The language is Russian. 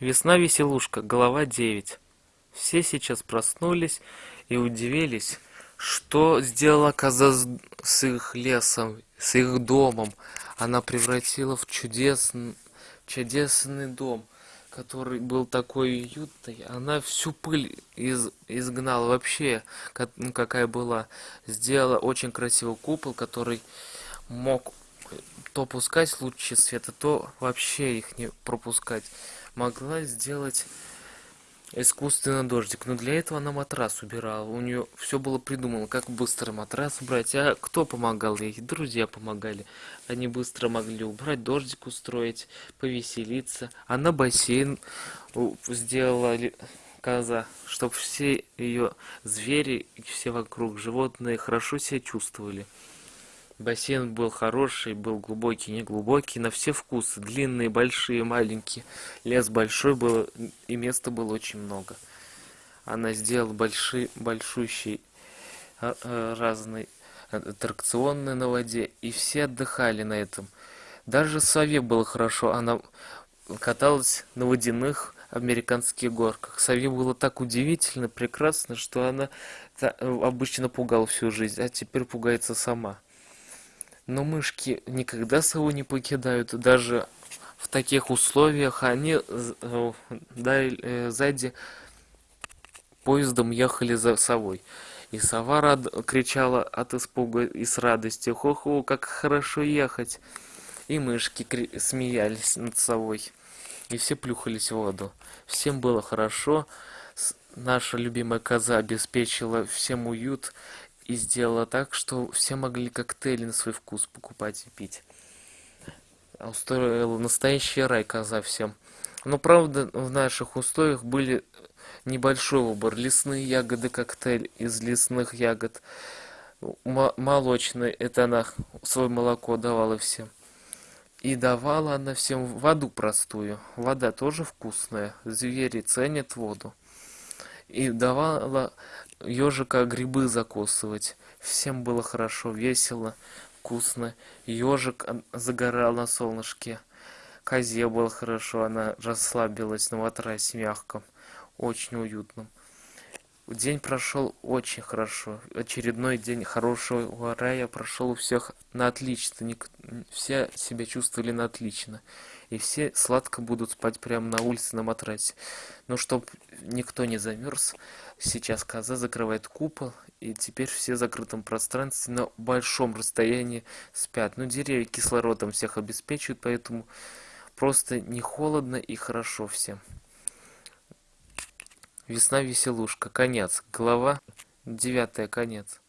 Весна-веселушка, глава 9. Все сейчас проснулись и удивились, что сделала коза с, их лесом, с их домом. Она превратила в чудесный, чудесный дом, который был такой уютный. Она всю пыль из, изгнала вообще, как, ну, какая была. Сделала очень красивый купол, который мог то пускать лучи света, то вообще их не пропускать могла сделать искусственный дождик. Но для этого она матрас убирала. У нее все было придумано, как быстро матрас убрать. А кто помогал ей? Друзья помогали. Они быстро могли убрать, дождик устроить, повеселиться. Она бассейн сделала коза, чтобы все ее звери и все вокруг животные хорошо себя чувствовали. Бассейн был хороший, был глубокий, не глубокий, на все вкусы. Длинные, большие, маленькие. Лес большой был, и места было очень много. Она сделала большие, большущий а, а, разные аттракционы на воде, и все отдыхали на этом. Даже Сове было хорошо, она каталась на водяных американских горках. Сове было так удивительно, прекрасно, что она обычно пугала всю жизнь, а теперь пугается сама. Но мышки никогда сову не покидают, даже в таких условиях они э, сзади поездом ехали за совой. И сова рад... кричала от испуга и с радости. Хо-хо, как хорошо ехать. И мышки кри... смеялись над совой. И все плюхались в воду. Всем было хорошо. Наша любимая коза обеспечила всем уют и сделала так, что все могли коктейли на свой вкус покупать и пить. Устроила настоящий рай коза всем. Но правда в наших условиях были небольшой выбор. Лесные ягоды коктейль из лесных ягод. Молочный, это она свое молоко давала всем. И давала она всем воду простую. Вода тоже вкусная. Звери ценят воду. И давала ежика грибы закусывать. Всем было хорошо, весело, вкусно. Ежик загорал на солнышке. Козе было хорошо, она расслабилась на матрасе мягком, очень уютном. День прошел очень хорошо. Очередной день хорошего рая прошел у всех на отлично. Все себя чувствовали на отлично. И все сладко будут спать прямо на улице на матрасе. Но чтобы никто не замерз, сейчас коза закрывает купол. И теперь все в закрытом пространстве на большом расстоянии спят. Но деревья кислородом всех обеспечивают, поэтому просто не холодно и хорошо всем. Весна-веселушка. Конец. Глава девятая. Конец.